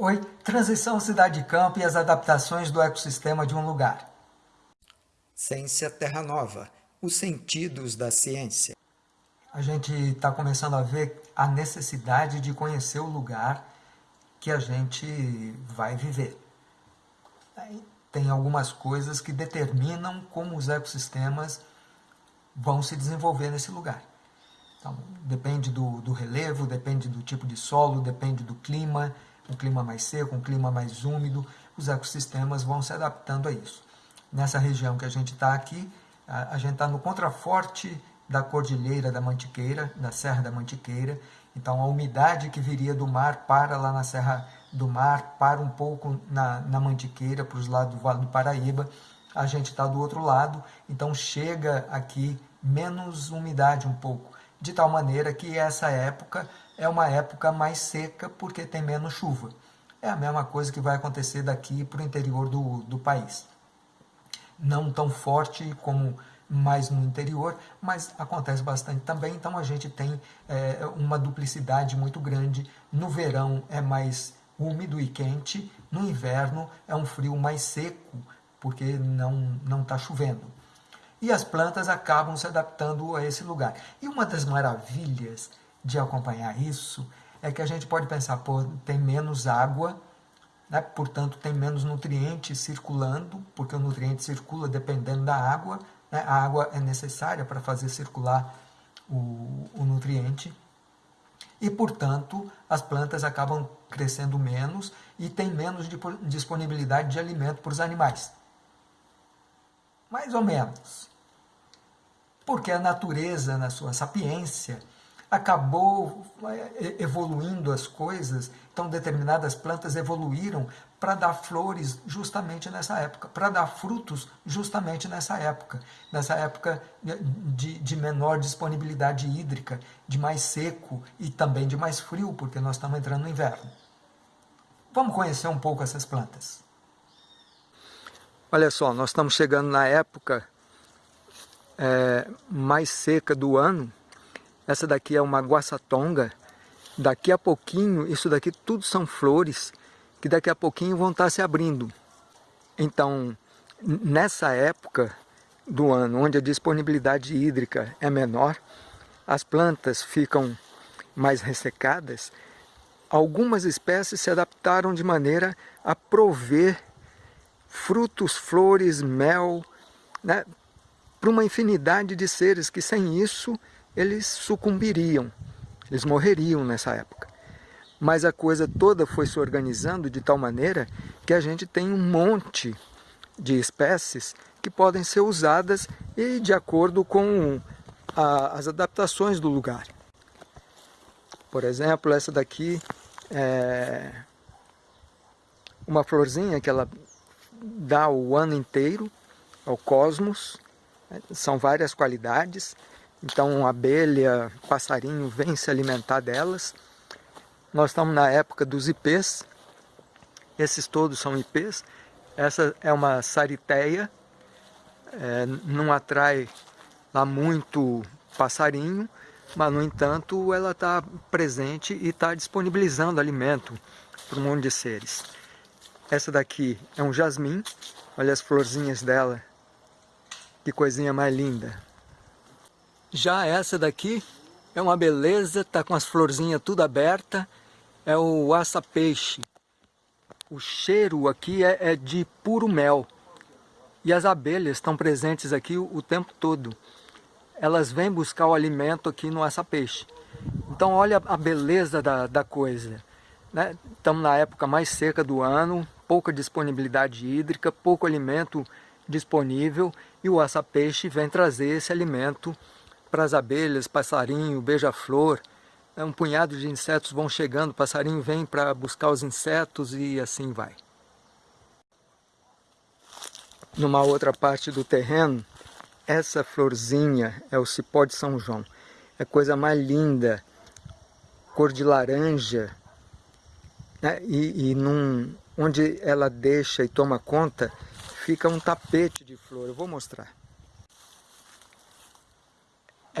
Oi, transição cidade-campo e as adaptações do ecossistema de um lugar. Ciência Terra Nova, os sentidos da ciência. A gente está começando a ver a necessidade de conhecer o lugar que a gente vai viver. Tem algumas coisas que determinam como os ecossistemas vão se desenvolver nesse lugar. Então, depende do, do relevo, depende do tipo de solo, depende do clima, um clima mais seco, um clima mais úmido, os ecossistemas vão se adaptando a isso. Nessa região que a gente está aqui, a, a gente está no contraforte da Cordilheira da Mantiqueira, da Serra da Mantiqueira, então a umidade que viria do mar para lá na Serra do Mar, para um pouco na, na Mantiqueira, para os lados do Vale do Paraíba, a gente está do outro lado, então chega aqui menos umidade um pouco, de tal maneira que essa época é uma época mais seca porque tem menos chuva. É a mesma coisa que vai acontecer daqui para o interior do, do país. Não tão forte como mais no interior, mas acontece bastante também, então a gente tem é, uma duplicidade muito grande. No verão é mais úmido e quente, no inverno é um frio mais seco, porque não está chovendo. E as plantas acabam se adaptando a esse lugar. E uma das maravilhas de acompanhar isso é que a gente pode pensar, pô, tem menos água, né? portanto tem menos nutrientes circulando, porque o nutriente circula dependendo da água, né? a água é necessária para fazer circular o, o nutriente, e portanto as plantas acabam crescendo menos e tem menos disponibilidade de alimento para os animais. Mais ou menos. Porque a natureza, na sua sapiência, acabou é, evoluindo as coisas, então determinadas plantas evoluíram para dar flores justamente nessa época, para dar frutos justamente nessa época, nessa época de, de menor disponibilidade hídrica, de mais seco e também de mais frio, porque nós estamos entrando no inverno. Vamos conhecer um pouco essas plantas. Olha só, nós estamos chegando na época é, mais seca do ano, essa daqui é uma guaçatonga. Daqui a pouquinho, isso daqui tudo são flores que daqui a pouquinho vão estar se abrindo. Então, nessa época do ano, onde a disponibilidade hídrica é menor, as plantas ficam mais ressecadas, algumas espécies se adaptaram de maneira a prover frutos, flores, mel, né, para uma infinidade de seres que sem isso eles sucumbiriam, eles morreriam nessa época. Mas a coisa toda foi se organizando de tal maneira que a gente tem um monte de espécies que podem ser usadas e de acordo com a, as adaptações do lugar. Por exemplo, essa daqui é uma florzinha que ela dá o ano inteiro, ao cosmos, são várias qualidades, então abelha, passarinho vem se alimentar delas. Nós estamos na época dos ipês, esses todos são ipês. Essa é uma sariteia, é, não atrai lá muito passarinho, mas no entanto ela está presente e está disponibilizando alimento para um monte de seres. Essa daqui é um jasmim, olha as florzinhas dela, que coisinha mais linda. Já essa daqui é uma beleza, tá com as florzinhas tudo aberta, é o aça-peixe. O cheiro aqui é, é, de puro mel. E as abelhas estão presentes aqui o, o tempo todo. Elas vêm buscar o alimento aqui no aça-peixe. Então olha a beleza da, da coisa. Né? Estamos na época mais seca do ano, pouca disponibilidade hídrica, pouco alimento disponível e o aça-peixe vem trazer esse alimento para as abelhas, passarinho, beija-flor. É um punhado de insetos vão chegando, passarinho vem para buscar os insetos e assim vai. Numa outra parte do terreno, essa florzinha é o cipó de São João. É coisa mais linda, cor de laranja. Né? E, e num, onde ela deixa e toma conta, fica um tapete de flor. Eu vou mostrar.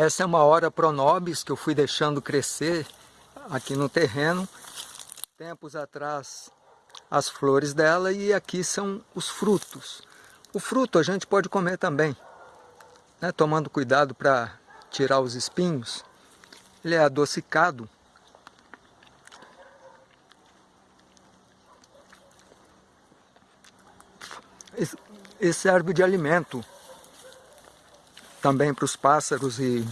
Essa é uma hora pronobis que eu fui deixando crescer aqui no terreno. Tempos atrás as flores dela e aqui são os frutos. O fruto a gente pode comer também, né, tomando cuidado para tirar os espinhos. Ele é adocicado. E serve de alimento também para os pássaros e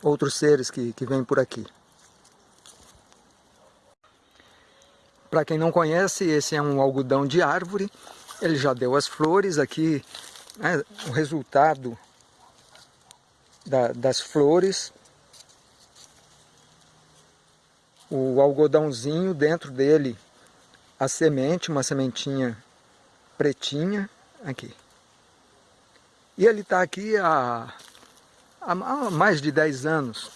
outros seres que, que vêm por aqui. Para quem não conhece, esse é um algodão de árvore. Ele já deu as flores aqui, né, o resultado da, das flores. O algodãozinho dentro dele, a semente, uma sementinha pretinha, aqui. E ele está aqui há, há, mais de 10 anos.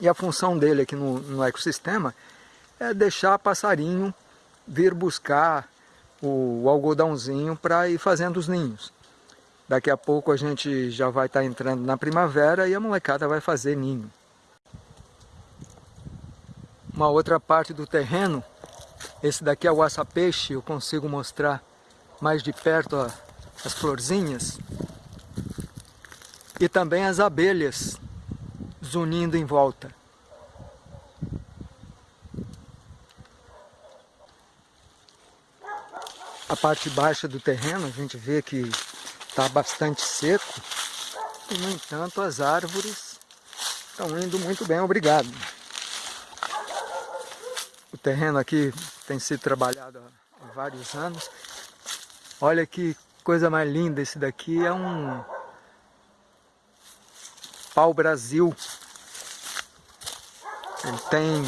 E a função dele aqui no, no ecossistema é deixar passarinho vir buscar o, o algodãozinho para ir fazendo os ninhos. Daqui a pouco a gente já vai estar tá entrando na primavera e a molecada vai fazer ninho. Uma outra parte do terreno, esse daqui é o aça-peixe, eu consigo mostrar mais de perto ó, as florzinhas. E também as abelhas zunindo em volta. A parte baixa do terreno a gente vê que está bastante seco e no entanto as árvores estão indo muito bem, obrigado. O terreno aqui tem sido trabalhado há vários anos. Olha que coisa mais linda esse daqui, é um pau Brasil. Ele tem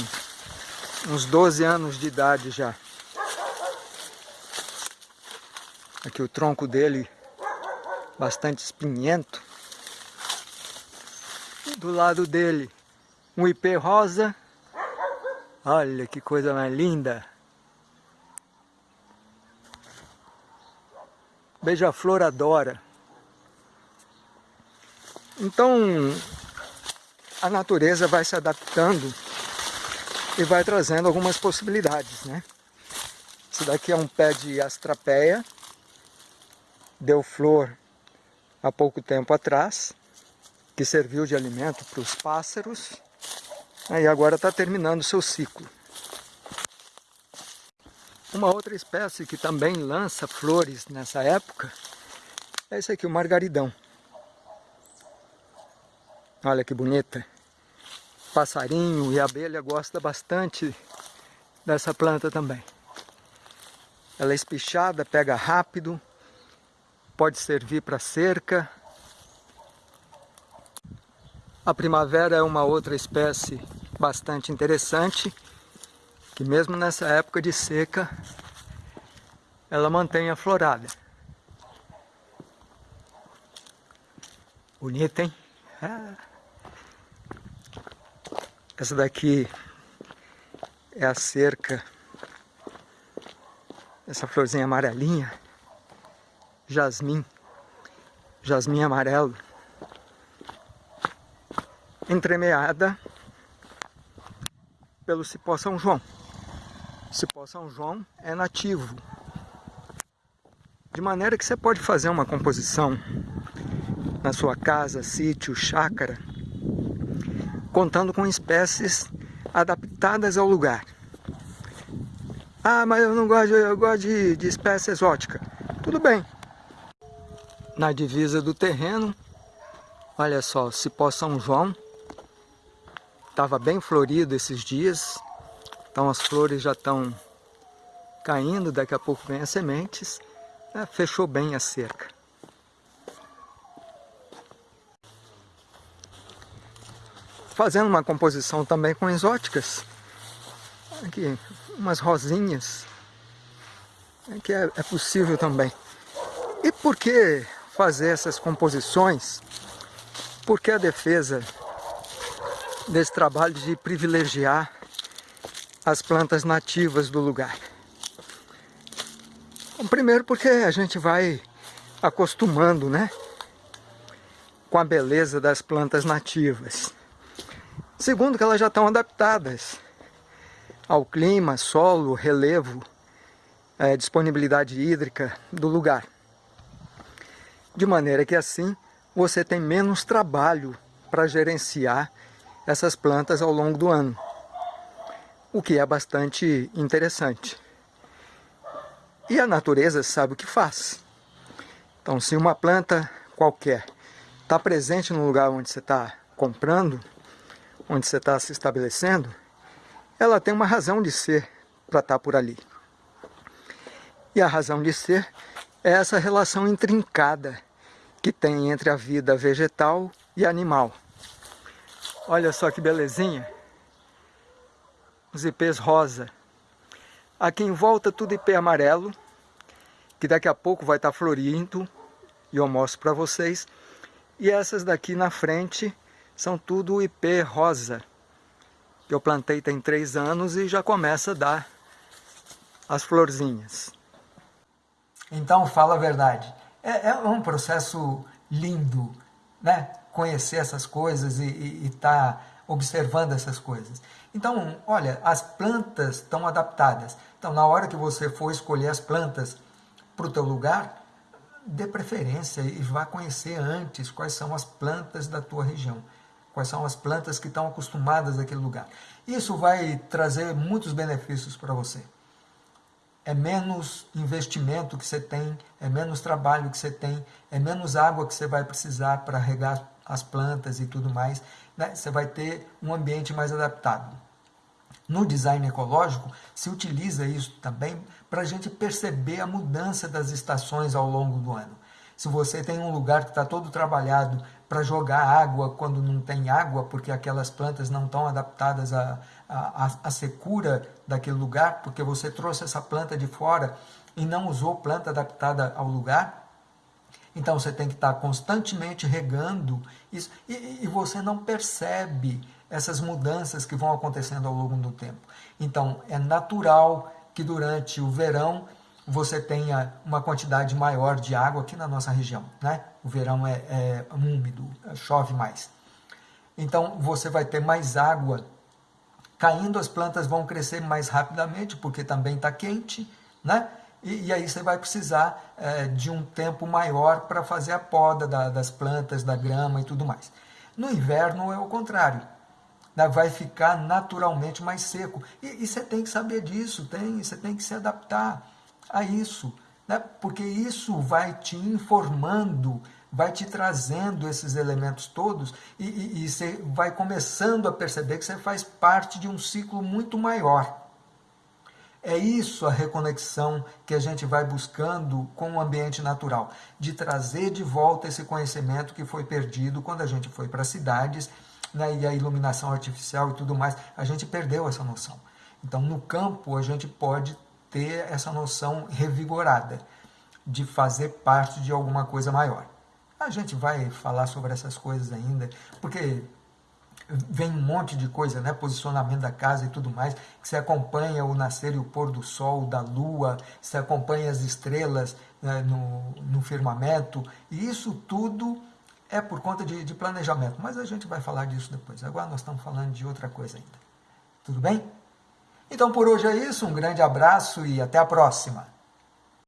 uns 12 anos de idade já. Aqui o tronco dele bastante espinhento. Do lado dele um ipê rosa. Olha que coisa mais linda. Beija-flor adora. Então, a natureza vai se adaptando e vai trazendo algumas possibilidades, né? Esse daqui é um pé de astrapeia, deu flor há pouco tempo atrás, que serviu de alimento para os pássaros, e agora está terminando seu ciclo. Uma outra espécie que também lança flores nessa época é esse aqui, o margaridão. Olha que bonita. Passarinho e abelha gosta bastante dessa planta também. Ela é espichada, pega rápido, pode servir para cerca. A primavera é uma outra espécie bastante interessante, que mesmo nessa época de seca, ela mantém a florada. Bonita, hein? Ah. Essa daqui é a cerca, essa florzinha amarelinha. Jasmim, jasmim amarelo, entremeada pelo cipó São João. O cipó São João é nativo, de maneira que você pode fazer uma composição na sua casa, sítio, chácara, contando com espécies adaptadas ao lugar. Ah, mas eu não gosto, eu gosto de, de espécie exótica. Tudo bem, na divisa do terreno. Olha só, cipó São João. Estava bem florido esses dias. Então as flores já estão caindo, daqui a pouco vem as sementes. É, fechou bem a cerca. Fazendo uma composição também com exóticas. Aqui, umas rosinhas. Aqui é, é possível também. E por que fazer essas composições, porque a defesa desse trabalho de privilegiar as plantas nativas do lugar. Bom, primeiro porque a gente vai acostumando, né, com a beleza das plantas nativas. Segundo que elas já estão adaptadas ao clima, solo, relevo é, disponibilidade hídrica do lugar. De maneira que assim você tem menos trabalho para gerenciar essas plantas ao longo do ano, o que é bastante interessante. E a natureza sabe o que faz. Então, se uma planta qualquer está presente no lugar onde você está comprando, onde você está se estabelecendo, ela tem uma razão de ser para estar tá por ali. E a razão de ser é essa relação intrincada que tem entre a vida vegetal e animal. Olha só que belezinha. Os ipês rosa. Aqui em volta tudo ipê amarelo, que daqui a pouco vai estar florindo e eu mostro para vocês. E essas daqui na frente são tudo ipê rosa. Eu plantei tem três anos e já começa a dar as florzinhas. Então fala a verdade. É, é um processo lindo, né? Conhecer essas coisas e estar tá observando essas coisas. Então, olha, as plantas estão adaptadas. Então, na hora que você for escolher as plantas para o teu lugar, dê preferência e vá conhecer antes quais são as plantas da tua região, quais são as plantas que estão acostumadas àquele lugar. Isso vai trazer muitos benefícios para você. É menos investimento que você tem, é menos trabalho que você tem, é menos água que você vai precisar para regar as plantas e tudo mais. Né? Você vai ter um ambiente mais adaptado. No design ecológico, se utiliza isso também para a gente perceber a mudança das estações ao longo do ano. Se você tem um lugar que está todo trabalhado para jogar água quando não tem água, porque aquelas plantas não estão adaptadas à, à, à secura daquele lugar, porque você trouxe essa planta de fora e não usou planta adaptada ao lugar, então você tem que estar tá constantemente regando isso e, e você não percebe essas mudanças que vão acontecendo ao longo do tempo. Então, é natural que durante o verão você tenha uma quantidade maior de água aqui na nossa região. Né? O verão é, é úmido, chove mais. Então, você vai ter mais água caindo, as plantas vão crescer mais rapidamente, porque também está quente, né? E, e, aí você vai precisar é, de um tempo maior para fazer a poda da, das plantas, da grama e tudo mais. No inverno é o contrário né, vai ficar naturalmente mais seco. E, e, você tem que saber disso, tem, você tem que se adaptar a isso, né, porque isso vai te informando, vai te trazendo esses elementos todos e, e, e você vai começando a perceber que você faz parte de um ciclo muito maior. É isso a reconexão que a gente vai buscando com o ambiente natural, de trazer de volta esse conhecimento que foi perdido quando a gente foi para as cidades né, e a iluminação artificial e tudo mais, a gente perdeu essa noção. Então, no campo, a gente pode ter essa noção revigorada de fazer parte de alguma coisa maior. A gente vai falar sobre essas coisas ainda, porque vem um monte de coisa, né? posicionamento da casa e tudo mais, que você acompanha o nascer e o pôr do sol, da lua, você acompanha as estrelas né, no, no firmamento, e isso tudo é por conta de, de planejamento, mas a gente vai falar disso depois. Agora nós estamos falando de outra coisa ainda. Tudo bem? Então por hoje é isso, um grande abraço e até a próxima.